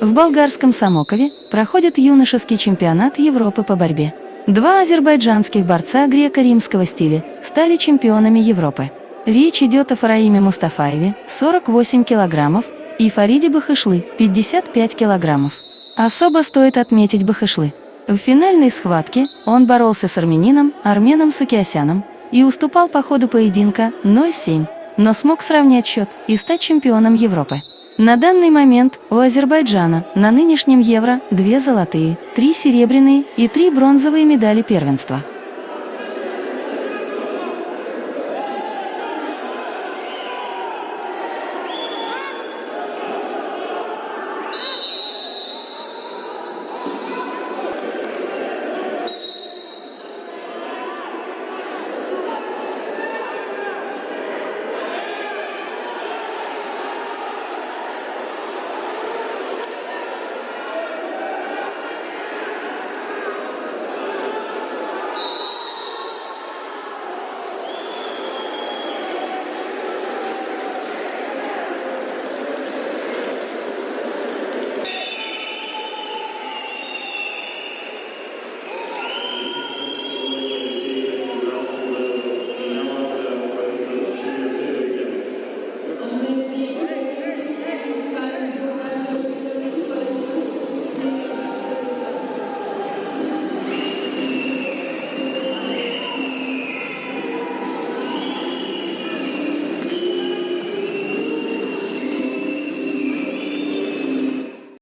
В болгарском Самокове проходит юношеский чемпионат Европы по борьбе. Два азербайджанских борца греко-римского стиля стали чемпионами Европы. Речь идет о Фараиме Мустафаеве, 48 килограммов, и Фариде Бахышлы, 55 килограммов. Особо стоит отметить Бахышлы. В финальной схватке он боролся с армянином Арменом Сукиасяном и уступал по ходу поединка 0-7, но смог сравнять счет и стать чемпионом Европы. На данный момент у Азербайджана на нынешнем Евро две золотые, три серебряные и три бронзовые медали первенства.